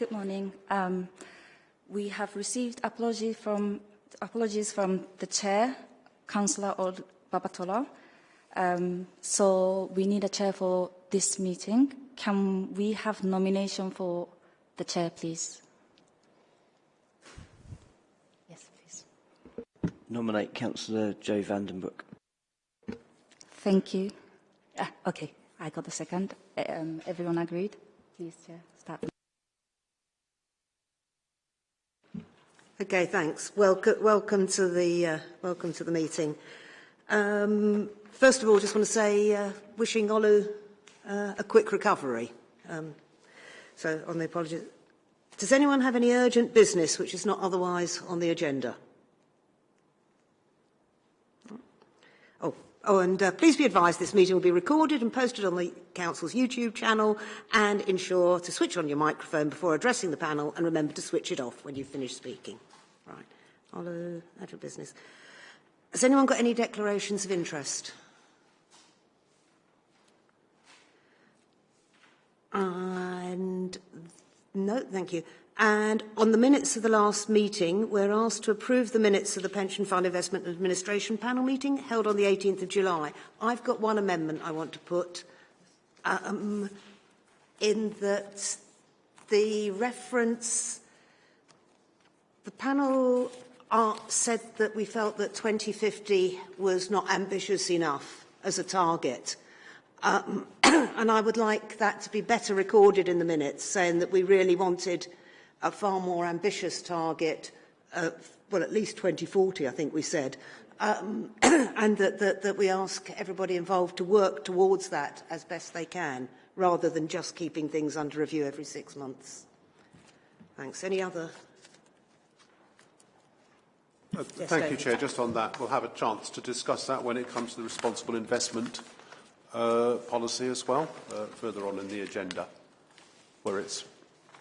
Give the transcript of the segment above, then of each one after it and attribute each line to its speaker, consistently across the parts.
Speaker 1: Good morning. Um, we have received apology from, apologies from the chair, Councillor Od Babatola. Um, so we need a chair for this meeting. Can we have nomination for the chair, please? Yes, please.
Speaker 2: Nominate Councillor Joe Vandenbroek.
Speaker 1: Thank you. Ah, okay, I got the second. Um, everyone agreed? Please, Chair, start.
Speaker 3: Okay, thanks. Welcome, welcome to the uh, welcome to the meeting. Um, first of all, just want to say, uh, wishing Olu uh, a quick recovery. Um, so, on the apologies. Does anyone have any urgent business which is not otherwise on the agenda? Oh, and uh, please be advised this meeting will be recorded and posted on the Council's YouTube channel and ensure to switch on your microphone before addressing the panel and remember to switch it off when you finish speaking. Right. Olu, urgent business. Has anyone got any declarations of interest? And no, thank you. And on the minutes of the last meeting, we're asked to approve the minutes of the Pension Fund Investment Administration panel meeting held on the 18th of July. I've got one amendment I want to put um, in that the reference, the panel uh, said that we felt that 2050 was not ambitious enough as a target. Um, and I would like that to be better recorded in the minutes, saying that we really wanted a far more ambitious target, uh, well, at least 2040, I think we said, um, and that, that, that we ask everybody involved to work towards that as best they can, rather than just keeping things under review every six months. Thanks. Any other
Speaker 4: Uh, thank you, Chair. Just on that, we'll have a chance to discuss that when it comes to the responsible investment uh, policy as well, uh, further on in the agenda, where it's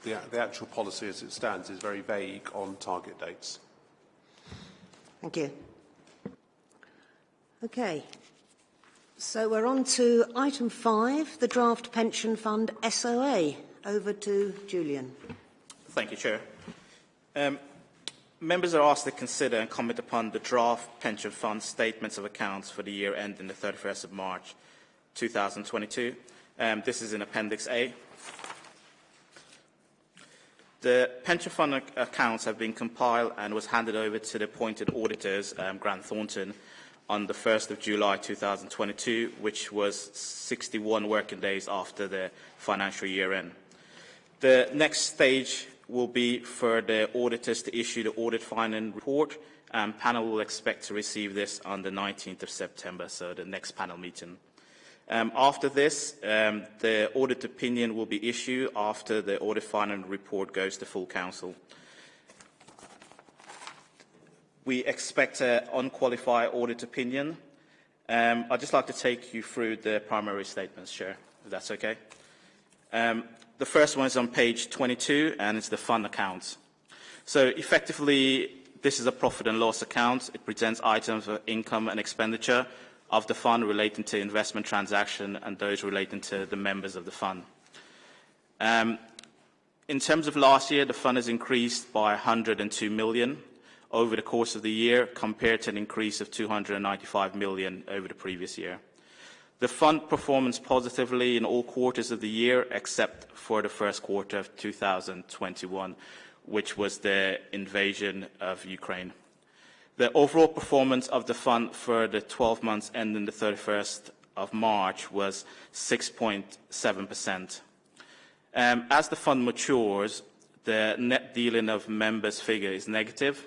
Speaker 4: the, the actual policy as it stands is very vague on target dates.
Speaker 3: Thank you. Okay. So we're on to item five, the draft pension fund SOA. Over to Julian.
Speaker 5: Thank you, Chair. Um, Members are asked to consider and comment upon the draft pension fund statements of accounts for the year ending the 31st of March 2022. Um, this is in Appendix A. The pension fund accounts have been compiled and was handed over to the appointed auditors, um, Grant Thornton, on the 1st of July 2022, which was 61 working days after the financial year end. The next stage will be for the auditors to issue the audit finding report. and panel will expect to receive this on the 19th of September, so the next panel meeting. Um, after this, um, the audit opinion will be issued after the audit final report goes to full council. We expect an unqualified audit opinion. Um, I'd just like to take you through the primary statements, Chair, if that's okay. Um, the first one is on page 22, and it's the fund accounts. So effectively, this is a profit and loss account. It presents items of income and expenditure of the fund relating to investment transaction and those relating to the members of the fund. Um, in terms of last year, the fund has increased by 102 million over the course of the year compared to an increase of 295 million over the previous year. The fund performs positively in all quarters of the year except for the first quarter of 2021, which was the invasion of Ukraine. The overall performance of the fund for the 12 months ending the 31st of March was 6.7%. Um, as the fund matures, the net dealing of members figure is negative.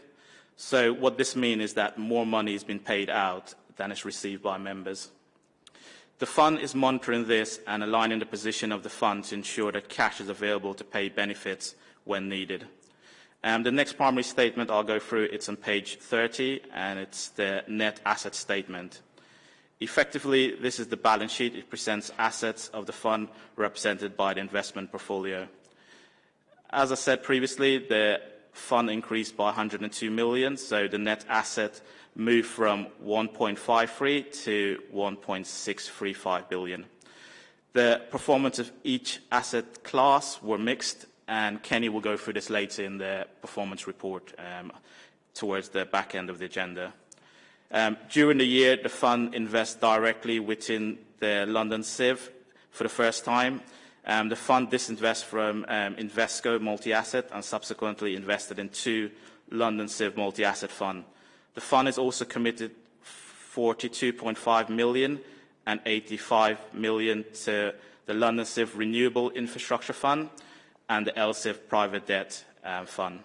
Speaker 5: So what this means is that more money has been paid out than is received by members. The fund is monitoring this and aligning the position of the fund to ensure that cash is available to pay benefits when needed. Um, the next primary statement I'll go through, it's on page 30, and it's the net asset statement. Effectively, this is the balance sheet. It presents assets of the fund represented by the investment portfolio. As I said previously, the fund increased by 102 million, so the net asset moved from 1.53 to 1.635 billion. The performance of each asset class were mixed, and Kenny will go through this later in the performance report um, towards the back end of the agenda. Um, during the year, the fund invests directly within the London CIV for the first time. Um, the fund disinvests from um, Invesco multi-asset and subsequently invested in two London CIV multi-asset fund. The fund is also committed 42.5 million and 85 million to the London CIV Renewable Infrastructure Fund and the LCIV Private Debt um, Fund.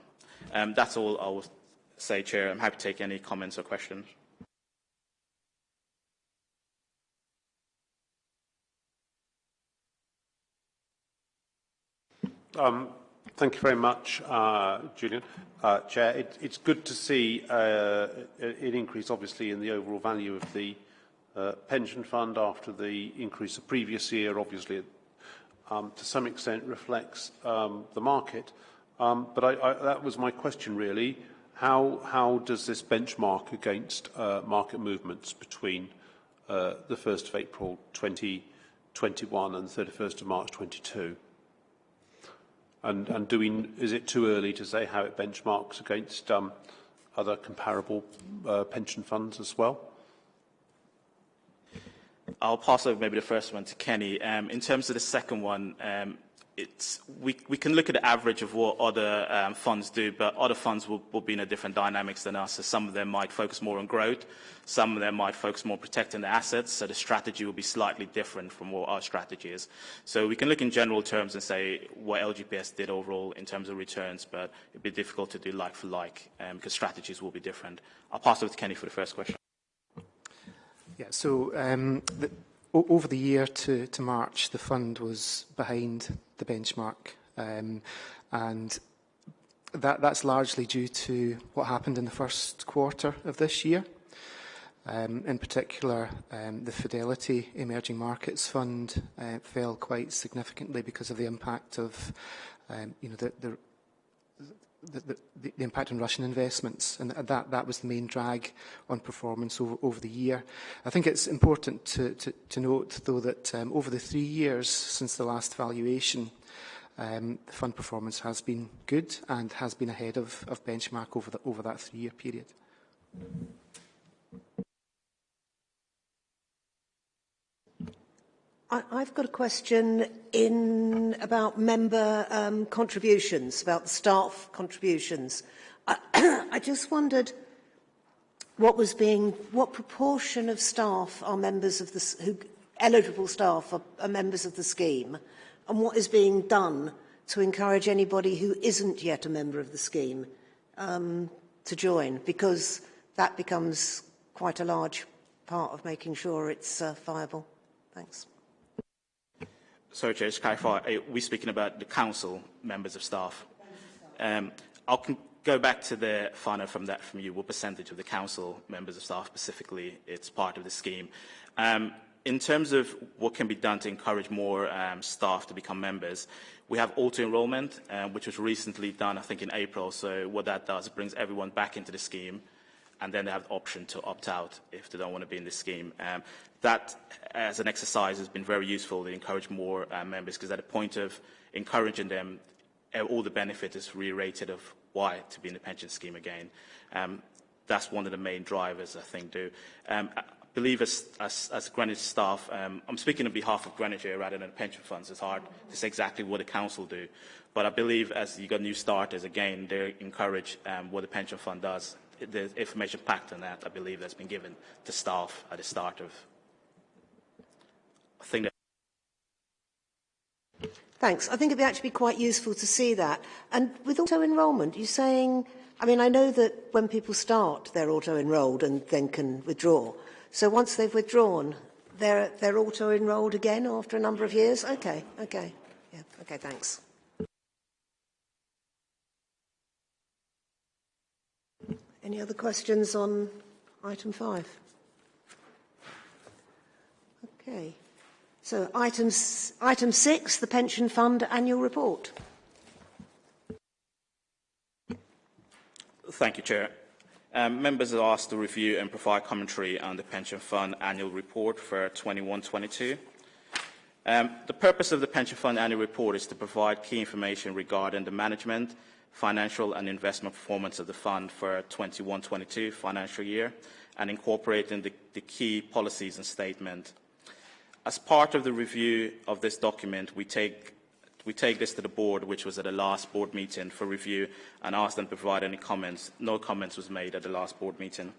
Speaker 5: Um, that's all I will say, Chair. I'm happy to take any comments or questions.
Speaker 4: Um, thank you very much, uh, Julian. Uh, Chair, it, it's good to see uh, an increase, obviously, in the overall value of the uh, pension fund after the increase the previous year. Obviously, um, to some extent reflects um, the market. Um, but I, I, that was my question, really. How, how does this benchmark against uh, market movements between uh, the 1st of April 2021 and the 31st of March 22? And, and we, is it too early to say how it benchmarks against um, other comparable uh, pension funds as well?
Speaker 5: I'll pass over maybe the first one to Kenny. Um, in terms of the second one, um, it's, we, we can look at the average of what other um, funds do, but other funds will, will be in a different dynamics than us. So some of them might focus more on growth, some of them might focus more on protecting the assets, so the strategy will be slightly different from what our strategy is. So we can look in general terms and say what LGPS did overall in terms of returns, but it'd be difficult to do like for like um, because strategies will be different. I'll pass over to Kenny for the first question.
Speaker 6: Yeah, so um, the, over the year to, to March, the fund was behind the benchmark. Um, and that, that's largely due to what happened in the first quarter of this year. Um, in particular, um, the Fidelity Emerging Markets Fund uh, fell quite significantly because of the impact of um, you know, the, the the, the, the impact on Russian investments, and that, that was the main drag on performance over, over the year. I think it's important to, to, to note, though, that um, over the three years since the last valuation, um, the fund performance has been good and has been ahead of, of benchmark over, the, over that three-year period. Mm -hmm.
Speaker 3: I, I've got a question in about member um, contributions, about staff contributions. I, I just wondered what was being, what proportion of staff are members of the, who, eligible staff are, are members of the scheme, and what is being done to encourage anybody who isn't yet a member of the scheme um, to join, because that becomes quite a large part of making sure it's uh, viable. Thanks.
Speaker 5: Sorry, Chair, just clarify, are we speaking about the council members of staff? Um, I'll go back to the final from that from you. What percentage of the council members of staff specifically it's part of the scheme? Um, in terms of what can be done to encourage more um, staff to become members, we have auto-enrollment, um, which was recently done, I think, in April. So what that does, it brings everyone back into the scheme, and then they have the option to opt out if they don't want to be in the scheme. Um, that, as an exercise, has been very useful to encourage more uh, members because at the point of encouraging them, all the benefit is reiterated of why to be in the pension scheme again. Um, that's one of the main drivers, I think, do. Um, I believe as, as, as Greenwich staff, um, I'm speaking on behalf of Greenwich here rather than pension funds. It's hard to say exactly what the council do. But I believe as you got new starters, again, they encourage um, what the pension fund does. The information packed on that, I believe, that's been given to staff at the start of think that
Speaker 3: Thanks. I think it'd actually be quite useful to see that. And with auto-enrolment, you're saying, I mean, I know that when people start, they're auto-enrolled and then can withdraw. So once they've withdrawn, they're, they're auto-enrolled again after a number of years? Okay, okay. Yeah, okay, thanks. Any other questions on item five? Okay. So items, item six, the Pension Fund Annual Report.
Speaker 5: Thank you, Chair. Um, members are asked to review and provide commentary on the Pension Fund Annual Report for 21-22. Um, the purpose of the Pension Fund annual report is to provide key information regarding the management, financial and investment performance of the fund for 21-22 financial year and incorporating the, the key policies and statement. As part of the review of this document, we take we take this to the board, which was at the last board meeting for review, and ask them to provide any comments. No comments was made at the last board meeting.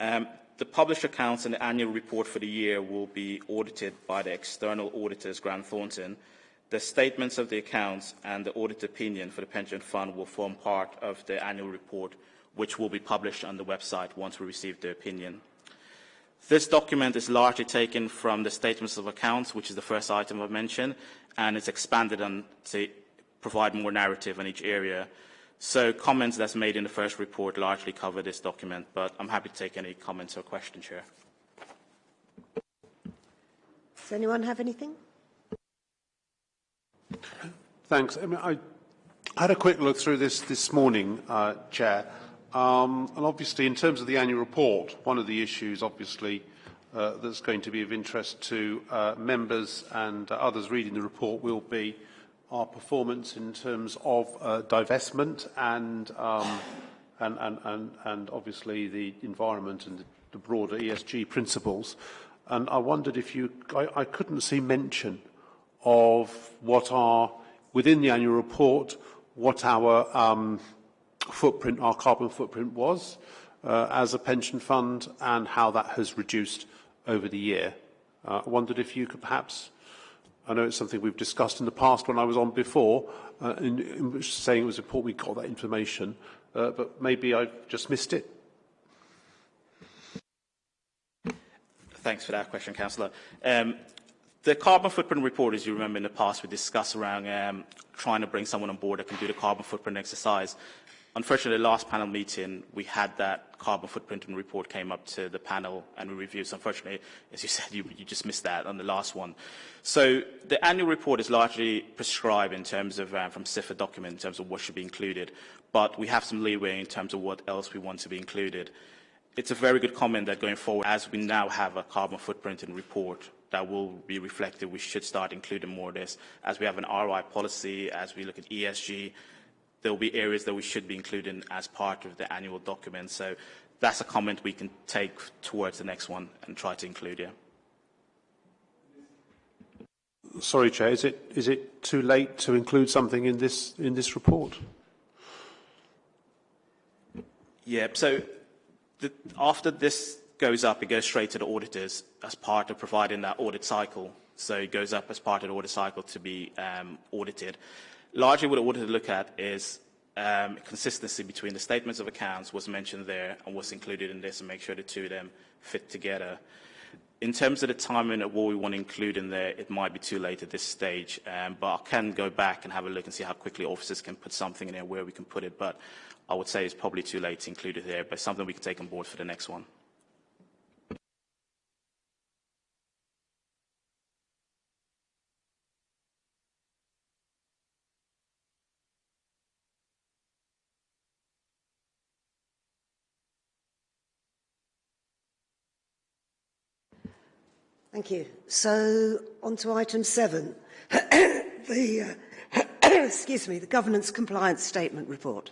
Speaker 5: Um, the published accounts and the annual report for the year will be audited by the external auditors, Grant Thornton. The statements of the accounts and the audit opinion for the pension fund will form part of the annual report, which will be published on the website once we receive the opinion. This document is largely taken from the statements of accounts, which is the first item I've mentioned, and it's expanded on to provide more narrative on each area. So comments that's made in the first report largely cover this document, but I'm happy to take any comments or questions, Chair.
Speaker 3: Does anyone have anything?
Speaker 4: Thanks. I, mean, I had a quick look through this this morning, uh, Chair, um, and obviously in terms of the annual report, one of the issues obviously uh, that's going to be of interest to uh, members and uh, others reading the report will be our performance in terms of uh, divestment and, um, and, and, and, and obviously the environment and the broader ESG principles. And I wondered if you, I, I couldn't see mention of what are, within the annual report, what our um, footprint, our carbon footprint was uh, as a pension fund and how that has reduced over the year. Uh, I wondered if you could perhaps I know it's something we've discussed in the past when I was on before, uh, in, in saying it was important we got that information, uh, but maybe I've just missed it.
Speaker 5: Thanks for that question, Councillor. Um, the carbon footprint report, as you remember in the past, we discussed around um, trying to bring someone on board that can do the carbon footprint exercise. Unfortunately, the last panel meeting, we had that carbon footprint report came up to the panel and we reviewed. So unfortunately, as you said, you, you just missed that on the last one. So the annual report is largely prescribed in terms of, um, from CIPFA document, in terms of what should be included. But we have some leeway in terms of what else we want to be included. It's a very good comment that going forward, as we now have a carbon footprint and report that will be reflected, we should start including more of this. As we have an RI policy, as we look at ESG, there will be areas that we should be including as part of the annual document. So that's a comment we can take towards the next one and try to include here.
Speaker 4: Sorry, Chair, is it, is it too late to include something in this, in this report?
Speaker 5: Yeah, so the, after this goes up, it goes straight to the auditors as part of providing that audit cycle. So it goes up as part of the audit cycle to be um, audited. Largely what wanted to look at is um, consistency between the statements of accounts, what's mentioned there, and what's included in this, and make sure the two of them fit together. In terms of the timing of what we want to include in there, it might be too late at this stage, um, but I can go back and have a look and see how quickly officers can put something in there where we can put it, but I would say it's probably too late to include it there, but something we can take on board for the next one.
Speaker 3: Thank you. So, on to item seven, the, uh, excuse me, the Governance Compliance Statement Report.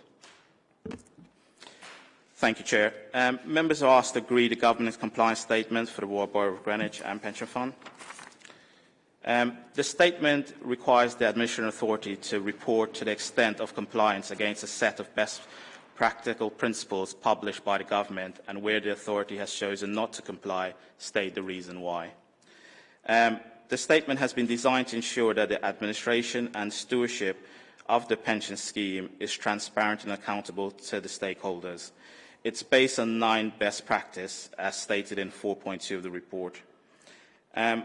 Speaker 5: Thank you, Chair. Um, members are asked to agree the governance compliance statement for the Royal Borough of Greenwich and Pension Fund. Um, the statement requires the Administration Authority to report to the extent of compliance against a set of best practical principles published by the government and where the authority has chosen not to comply, state the reason why. Um, the statement has been designed to ensure that the administration and stewardship of the pension scheme is transparent and accountable to the stakeholders. It's based on nine best practice, as stated in 4.2 of the report. Um,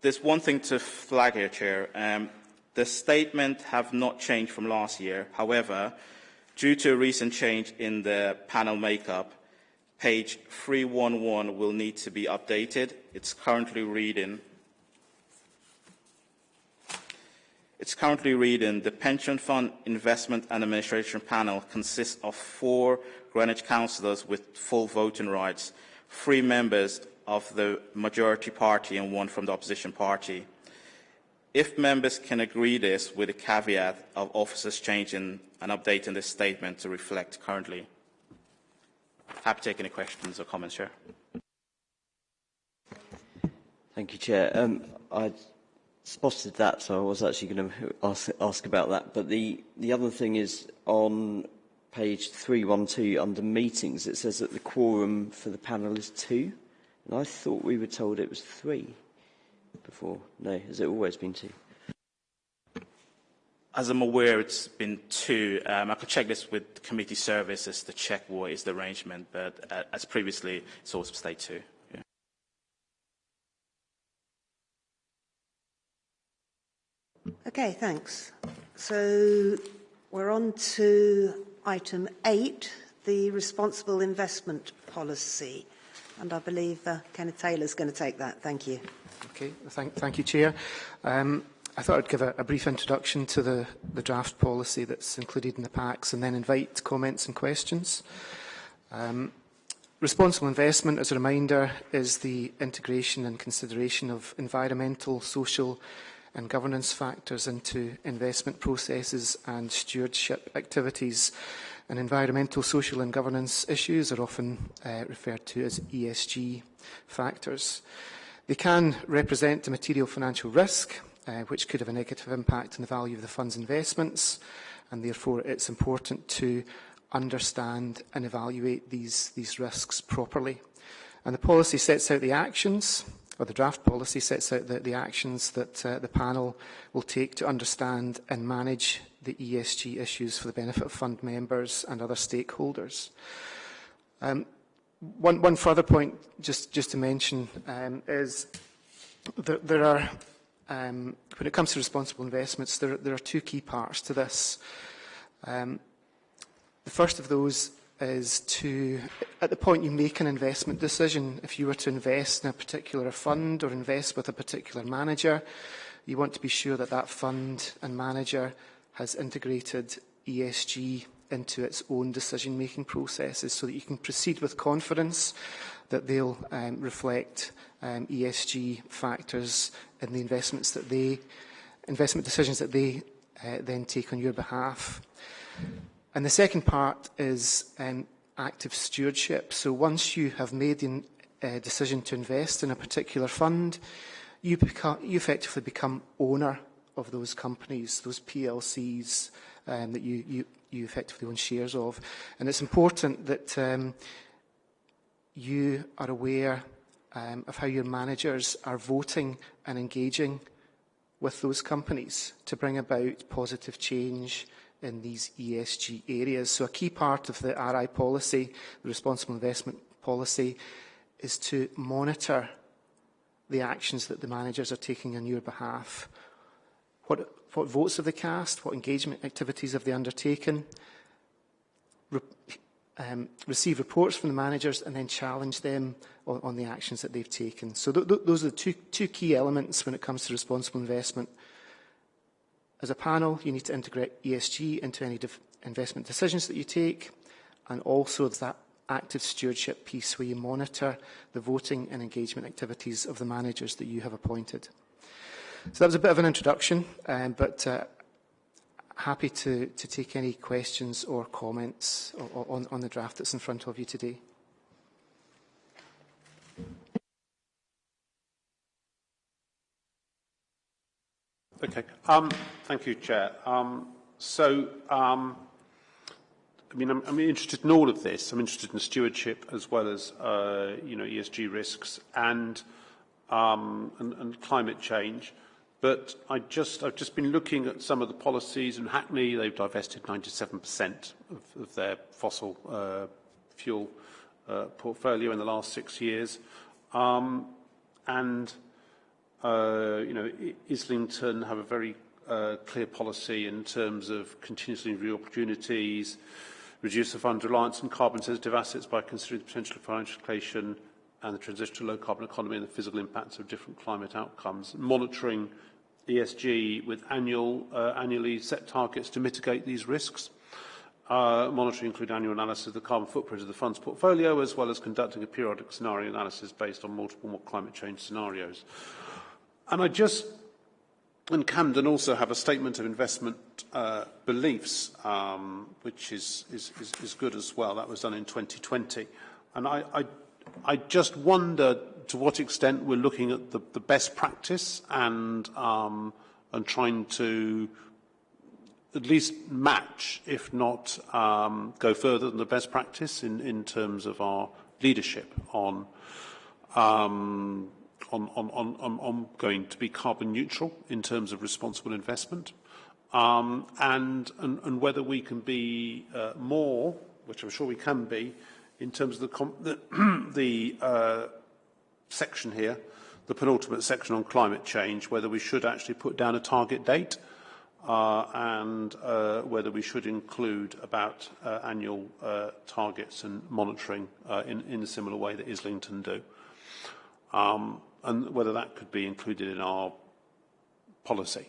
Speaker 5: there's one thing to flag here, Chair. Um, the statement have not changed from last year. However, due to a recent change in the panel makeup, page 311 will need to be updated. It's currently reading It's currently reading the Pension Fund Investment and Administration Panel consists of four Greenwich councillors with full voting rights, three members of the majority party and one from the opposition party. If members can agree this with the caveat of officers changing and updating this statement to reflect currently. Happy to take any questions or comments, Chair.
Speaker 2: Thank you, Chair. Um, I spotted that, so I was actually going to ask, ask about that. But the, the other thing is on page 312 under meetings, it says that the quorum for the panel is two. And I thought we were told it was three before. No, has it always been two?
Speaker 5: As I'm aware, it's been two. Um, I could check this with the committee services to check what is the arrangement, but uh, as previously, it's also stayed two. Yeah.
Speaker 3: Okay, thanks. So we're on to item eight, the responsible investment policy. And I believe uh, Kenneth Taylor is going to take that. Thank you.
Speaker 6: Okay, thank, thank you, Chair. Um, I thought I'd give a, a brief introduction to the, the draft policy that's included in the packs and then invite comments and questions. Um, responsible investment, as a reminder, is the integration and consideration of environmental, social and governance factors into investment processes and stewardship activities. And environmental, social and governance issues are often uh, referred to as ESG factors. They can represent a material financial risk, uh, which could have a negative impact on the value of the fund's investments, and therefore it's important to understand and evaluate these, these risks properly. And the policy sets out the actions or the draft policy sets out the, the actions that uh, the panel will take to understand and manage the ESG issues for the benefit of fund members and other stakeholders. Um, one, one further point, just, just to mention, um, is that there are, um, when it comes to responsible investments, there, there are two key parts to this. Um, the first of those is to, at the point you make an investment decision, if you were to invest in a particular fund or invest with a particular manager, you want to be sure that that fund and manager has integrated ESG into its own decision-making processes so that you can proceed with confidence that they'll um, reflect um, ESG factors in the investments that they, investment decisions that they uh, then take on your behalf. And the second part is um, active stewardship. So once you have made the uh, decision to invest in a particular fund, you, become, you effectively become owner of those companies, those PLCs um, that you, you, you effectively own shares of. And it's important that um, you are aware um, of how your managers are voting and engaging with those companies to bring about positive change in these ESG areas. So a key part of the RI policy, the responsible investment policy, is to monitor the actions that the managers are taking on your behalf. What, what votes have they cast? What engagement activities have they undertaken? Re um, receive reports from the managers and then challenge them on, on the actions that they've taken. So th th those are the two, two key elements when it comes to responsible investment. As a panel, you need to integrate ESG into any investment decisions that you take, and also that active stewardship piece where you monitor the voting and engagement activities of the managers that you have appointed. So that was a bit of an introduction, um, but uh, happy to, to take any questions or comments on, on the draft that's in front of you today.
Speaker 4: Okay. Um, thank you, Chair. Um, so, um, I mean, I'm, I'm interested in all of this. I'm interested in stewardship as well as, uh, you know, ESG risks and, um, and, and climate change. But I just, I've just been looking at some of the policies. In Hackney, they've divested 97% of, of their fossil uh, fuel uh, portfolio in the last six years. Um, and you know, Islington have a very uh, clear policy in terms of continuously review opportunities, reduce the fund reliance on carbon-sensitive assets by considering the potential of financial inflation and the transition to a low-carbon economy and the physical impacts of different climate outcomes, monitoring ESG with annual, uh, annually set targets to mitigate these risks. Uh, monitoring include annual analysis of the carbon footprint of the fund's portfolio, as well as conducting a periodic scenario analysis based on multiple climate change scenarios. And I just, and Camden also have a statement of investment uh, beliefs, um, which is, is, is, is good as well. That was done in 2020. And I, I, I just wonder to what extent we're looking at the, the best practice and, um, and trying to at least match, if not um, go further than the best practice in, in terms of our leadership on um, on, on, on, on going to be carbon neutral in terms of responsible investment, um, and, and, and whether we can be uh, more, which I'm sure we can be, in terms of the, the, the uh, section here, the penultimate section on climate change, whether we should actually put down a target date uh, and uh, whether we should include about uh, annual uh, targets and monitoring uh, in, in a similar way that Islington do. Um, and whether that could be included in our policy.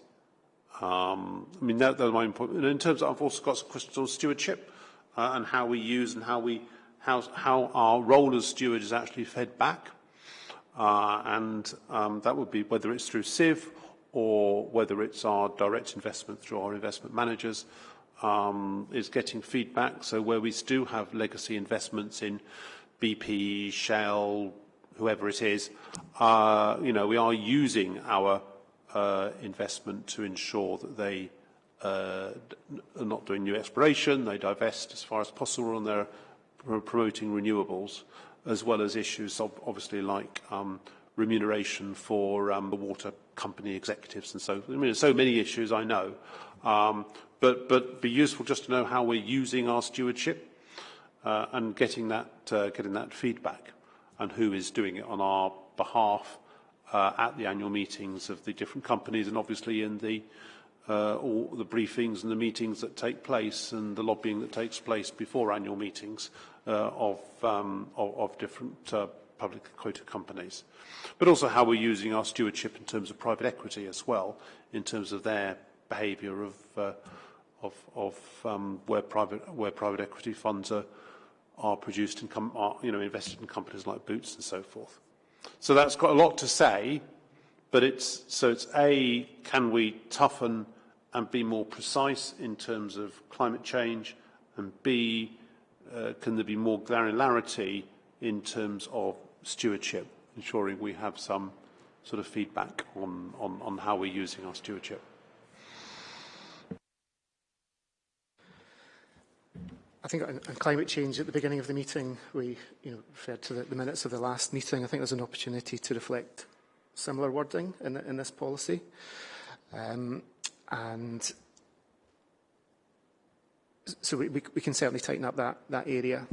Speaker 4: Um, I mean, that, that's my point. And in terms of, I've also got some questions on stewardship uh, and how we use and how we how, how our role as steward is actually fed back. Uh, and um, that would be whether it's through CIV or whether it's our direct investment through our investment managers, um, is getting feedback. So where we do have legacy investments in BP, Shell, whoever it is, uh, you know, we are using our uh, investment to ensure that they uh, are not doing new exploration, they divest as far as possible, and they're promoting renewables, as well as issues of, obviously like um, remuneration for um, the water company executives and so I mean, so many issues I know, um, but but be useful just to know how we're using our stewardship uh, and getting that uh, getting that feedback and who is doing it on our behalf uh, at the annual meetings of the different companies and obviously in the uh, all the briefings and the meetings that take place and the lobbying that takes place before annual meetings uh, of, um, of, of different uh, public quoted companies. But also how we're using our stewardship in terms of private equity as well, in terms of their behaviour of, uh, of, of um, where, private, where private equity funds are, are produced and com are, you know, invested in companies like Boots and so forth. So that's got a lot to say, but it's, so it's A, can we toughen and be more precise in terms of climate change, and B, uh, can there be more granularity in terms of stewardship, ensuring we have some sort of feedback on, on, on how we're using our stewardship.
Speaker 6: I think on, climate change at the beginning of the meeting, we you know, referred to the, the minutes of the last meeting. I think there's an opportunity to reflect similar wording in, in this policy. Um, and so we, we, we can certainly tighten up that, that area.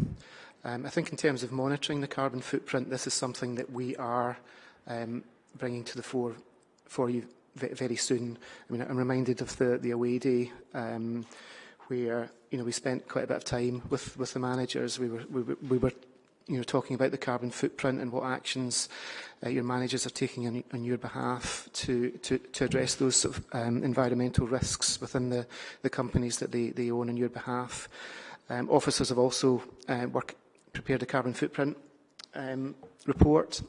Speaker 6: Um, I think in terms of monitoring the carbon footprint, this is something that we are um, bringing to the fore for you very soon. I mean, I'm reminded of the, the away day um, where you know we spent quite a bit of time with with the managers. We were we, we were you know talking about the carbon footprint and what actions uh, your managers are taking on, on your behalf to to, to address those sort of, um, environmental risks within the the companies that they they own on your behalf. Um, officers have also uh, work, prepared a carbon footprint um, report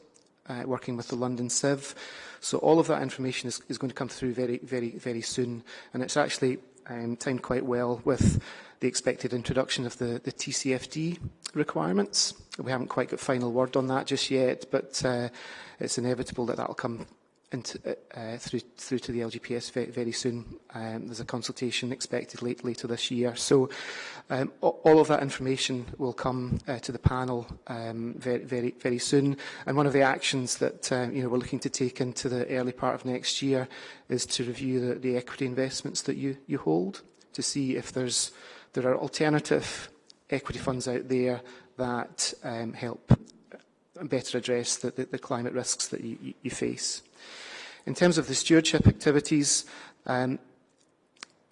Speaker 6: uh, working with the London CIV. So all of that information is, is going to come through very, very, very soon. And it's actually um, timed quite well with the expected introduction of the, the TCFD requirements. We haven't quite got final word on that just yet, but uh, it's inevitable that that will come into, uh, uh, through, through to the LGPS very, very soon. Um, there's a consultation expected late, later this year. So um, all of that information will come uh, to the panel um, very, very, very soon. And one of the actions that uh, you know, we're looking to take into the early part of next year is to review the, the equity investments that you, you hold to see if there's, there are alternative equity funds out there that um, help better address the, the, the climate risks that you, you face. In terms of the stewardship activities, um,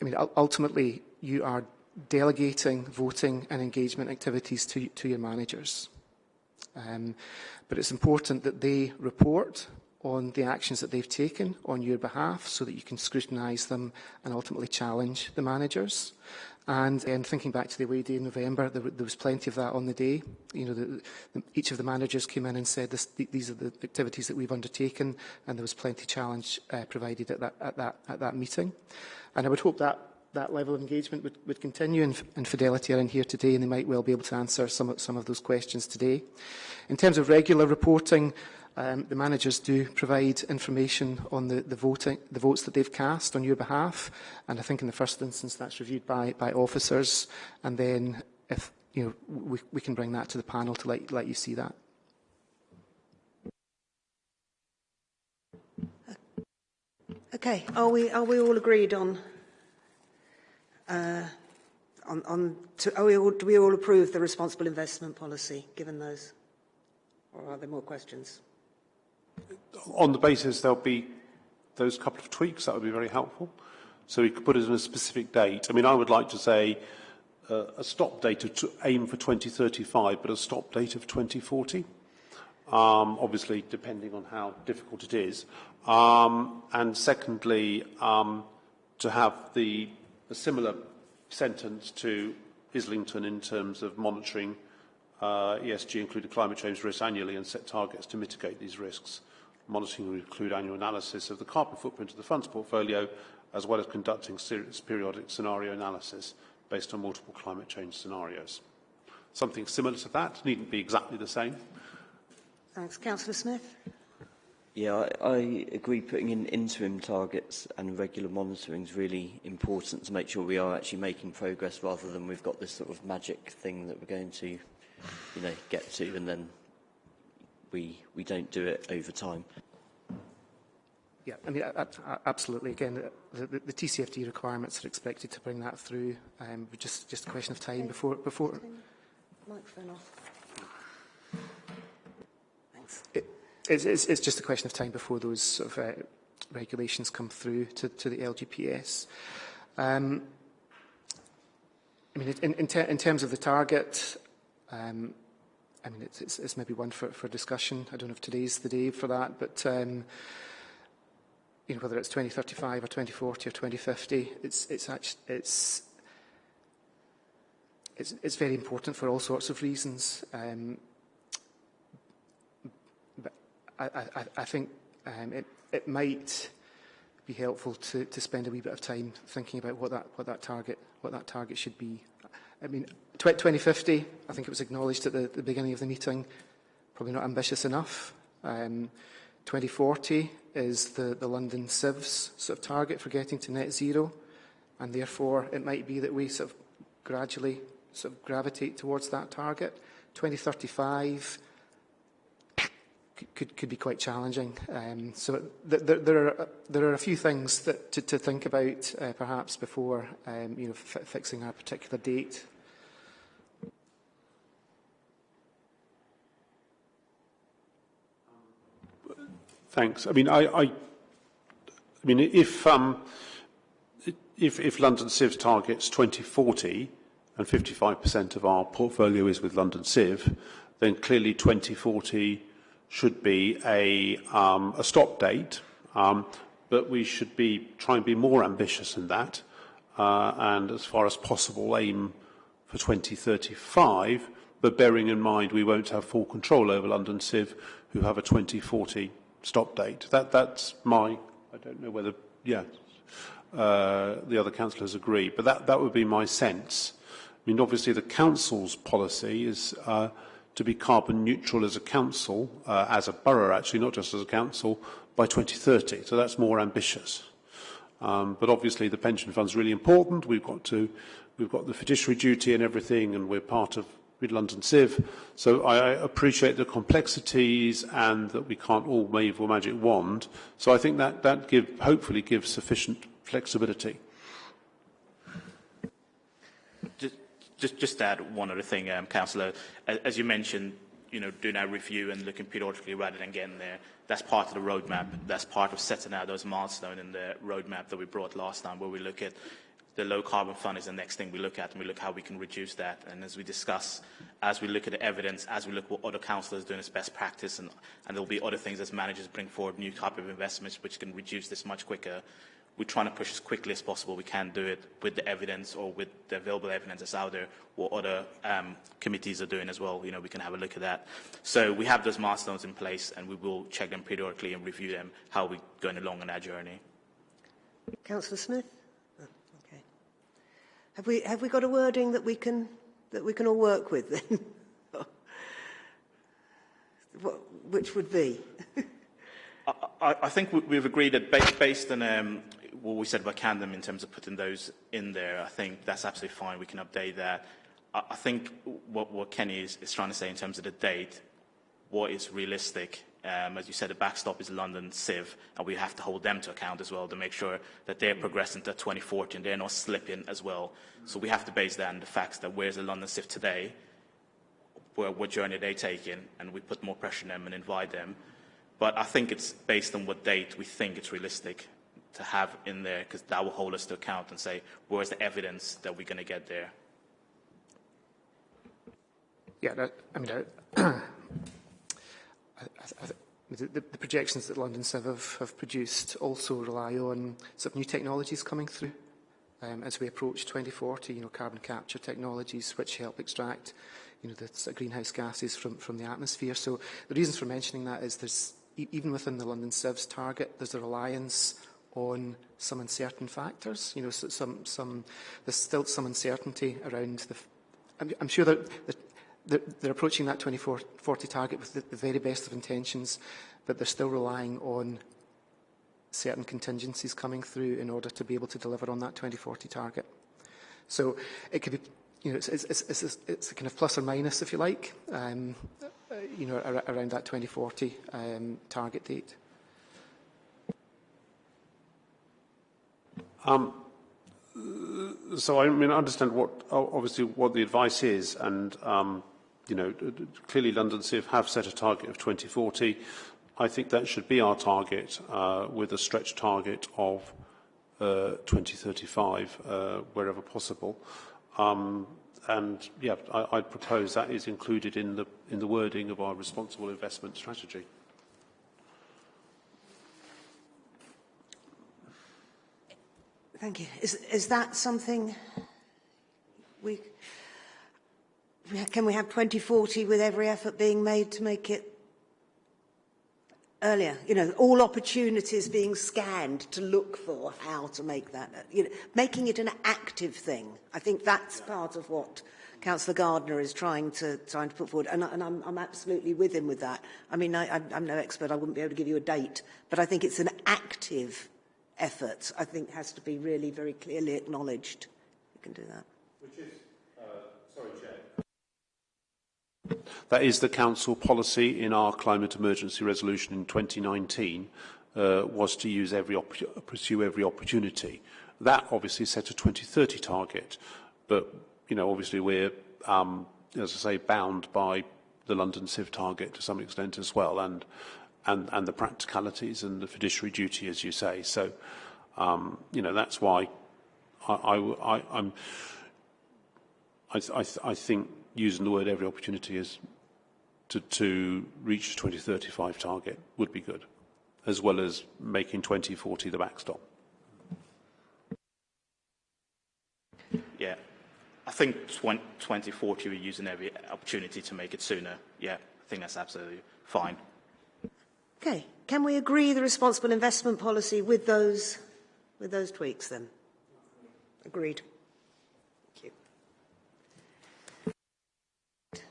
Speaker 6: I mean, ultimately, you are delegating voting and engagement activities to, to your managers. Um, but it's important that they report on the actions that they've taken on your behalf so that you can scrutinise them and ultimately challenge the managers. And um, thinking back to the away day in November, there, there was plenty of that on the day. You know, the, the, each of the managers came in and said, this, these are the activities that we've undertaken, and there was plenty of challenge uh, provided at that, at, that, at that meeting. And I would hope that that level of engagement would, would continue and, and Fidelity are in here today and they might well be able to answer some, some of those questions today. In terms of regular reporting, Um, the managers do provide information on the, the, voting, the votes that they've cast on your behalf, and I think in the first instance that's reviewed by, by officers, and then if you know, we, we can bring that to the panel to let, let you see that.
Speaker 3: Okay, are we are we all agreed on uh, on, on to, are we all, do we all approve the responsible investment policy given those, or are there more questions?
Speaker 4: On the basis there'll be those couple of tweaks, that would be very helpful. So we could put it in a specific date. I mean, I would like to say uh, a stop date to aim for 2035, but a stop date of 2040. Um, obviously, depending on how difficult it is. Um, and secondly, um, to have the a similar sentence to Islington in terms of monitoring uh, ESG, included climate change risks annually, and set targets to mitigate these risks. Monitoring will include annual analysis of the carbon footprint of the fund's portfolio, as well as conducting serious periodic scenario analysis based on multiple climate change scenarios. Something similar to that, needn't be exactly the same.
Speaker 3: Thanks. Councillor Smith?
Speaker 2: Yeah, I, I agree putting in interim targets and regular monitoring is really important to make sure we are actually making progress rather than we've got this sort of magic thing that we're going to, you know, get to and then we, we don't do it over time.
Speaker 6: Yeah, I mean, absolutely. Again, the, the, the TCFD requirements are expected to bring that through. Um, just, just a question of time before, before.
Speaker 3: Microphone off. Thanks.
Speaker 6: It, it's, it's, it's just a question of time before those sort of uh, regulations come through to, to the LGPS. Um, I mean, in, in, ter in terms of the target, um, I mean, it's, it's, it's maybe one for, for discussion. I don't know if today's the day for that, but um, you know, whether it's 2035 or 2040 or 2050, it's, it's, actually, it's, it's, it's very important for all sorts of reasons. Um, but I, I, I think um, it, it might be helpful to, to spend a wee bit of time thinking about what that, what that target, what that target should be. I mean, 2050, I think it was acknowledged at the, the beginning of the meeting, probably not ambitious enough. Um, 2040 is the, the London CIV's sort of target for getting to net zero, and therefore it might be that we sort of gradually sort of gravitate towards that target. 2035 could, could be quite challenging. Um, so th th there, are, there are a few things that, to, to think about uh, perhaps before um, you know, fixing a particular date.
Speaker 4: Thanks. I mean, I, I, I mean, if, um, if, if London CIV targets 2040 and 55% of our portfolio is with London CIV, then clearly 2040 should be a, um, a stop date, um, but we should be try and be more ambitious than that, uh, and as far as possible aim for 2035, but bearing in mind we won't have full control over London CIV, who have a 2040 stop date. That, that's my, I don't know whether, yeah, uh, the other councillors agree, but that, that would be my sense. I mean, obviously the council's policy is uh, to be carbon neutral as a council, uh, as a borough actually, not just as a council, by 2030. So that's more ambitious. Um, but obviously the pension fund's really important. We've got to, we've got the fiduciary duty and everything, and we're part of with London CIV. So I appreciate the complexities and that we can't all wave a magic wand. So I think that, that give, hopefully gives sufficient flexibility.
Speaker 5: Just, just, add one other thing, um, Councillor, as, as you mentioned, you know, doing our review and looking periodically rather than getting there, that's part of the roadmap. That's part of setting out those milestones in the roadmap that we brought last time, where we look at the low carbon fund is the next thing we look at, and we look how we can reduce that. And as we discuss, as we look at the evidence, as we look at what other councillors doing as best practice, and, and there'll be other things as managers bring forward new type of investments which can reduce this much quicker. We're trying to push as quickly as possible. We can do it with the evidence or with the available evidence that's out there, what other um, committees are doing as well. You know, we can have a look at that. So we have those milestones in place, and we will check them periodically and review them, how we're going along on our journey.
Speaker 3: Councillor Smith? Oh, okay. Have we, have we got a wording that we can, that we can all work with then? what, which would be?
Speaker 5: I, I, think we- we've agreed that based, based on um, what we said about Camden in terms of putting those in there, I think that's absolutely fine. We can update that. I, I think what, what Kenny is, is trying to say in terms of the date, what is realistic. Um, as you said, the backstop is London CIV, and we have to hold them to account as well to make sure that they're progressing to 2040 and they're not slipping as well. So we have to base that on the facts that where's the London CIV today, where, what journey are they taking, and we put more pressure on them and invite them. But I think it's based on what date we think it's realistic to have in there, because that will hold us to account and say, where's the evidence that we're going to get there?
Speaker 6: Yeah, that, I mean, I, I, the, the projections that London CIV have, have produced also rely on sort of new technologies coming through um, as we approach 2040, you know, carbon capture technologies which help extract, you know, the greenhouse gases from, from the atmosphere. So the reasons for mentioning that is there's, even within the London CIV's target, there's a reliance on some uncertain factors. You know, so, some, some, there's still some uncertainty around the. I'm, sure that, they're, they're approaching that 2040 target with the, very best of intentions, but they're still relying on certain contingencies coming through in order to be able to deliver on that 2040 target. So it could be, you know, it's, it's, it's, it's, a kind of plus or minus, if you like, um, uh, you know, ar around that 2040 um, target date.
Speaker 4: So I mean, I understand what obviously what the advice is, and um, you know, clearly London CIV have set a target of 2040. I think that should be our target, uh, with a stretch target of uh, 2035 uh, wherever possible. Um, and yeah, I, I'd propose that is included in the in the wording of our responsible investment strategy.
Speaker 3: Thank you. Is, is that something we, can we have 2040 with every effort being made to make it earlier? You know, all opportunities being scanned to look for how to make that, you know, making it an active thing. I think that's part of what Councillor Gardner is trying to trying to put forward, and, and I'm, I'm absolutely with him with that. I mean, I, I'm, I'm no expert; I wouldn't be able to give you a date, but I think it's an active effort. I think has to be really very clearly acknowledged. You can do that.
Speaker 4: That is the council policy in our climate emergency resolution in 2019 uh, was to use every pursue every opportunity. That obviously set a 2030 target, but you know obviously we're um, as I say bound by the London CIV target to some extent as well, and and and the practicalities and the fiduciary duty, as you say. So um, you know that's why I, I, I I'm I, I, I think using the word every opportunity is to, to reach the 2035 target would be good, as well as making 2040 the backstop.
Speaker 5: Yeah. I think 20, 2040 we're using every opportunity to make it sooner. Yeah, I think that's absolutely fine.
Speaker 3: Okay. Can we agree the responsible investment policy with those with those tweaks then? Agreed. Thank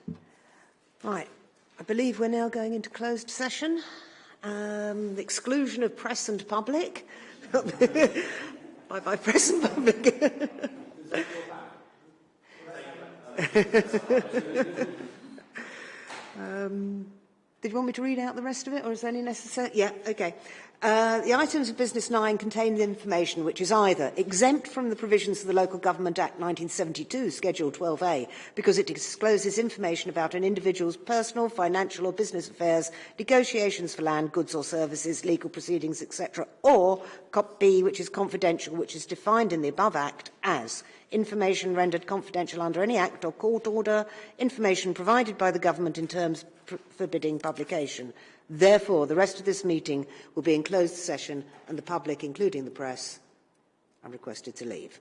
Speaker 3: you. Right. I believe we're now going into closed session. Um, the exclusion of press and public. bye bye, press and public. um, did you want me to read out the rest of it, or is there any necessary? Yeah, okay. Uh, the items of business 9 contain the information which is either exempt from the provisions of the Local Government Act 1972, Schedule 12A, because it discloses information about an individual's personal, financial or business affairs, negotiations for land, goods or services, legal proceedings, etc., or Cop B, which is confidential, which is defined in the above Act as information rendered confidential under any act or court order, information provided by the government in terms forbidding publication. Therefore, the rest of this meeting will be in closed session and the public, including the press, are requested to leave.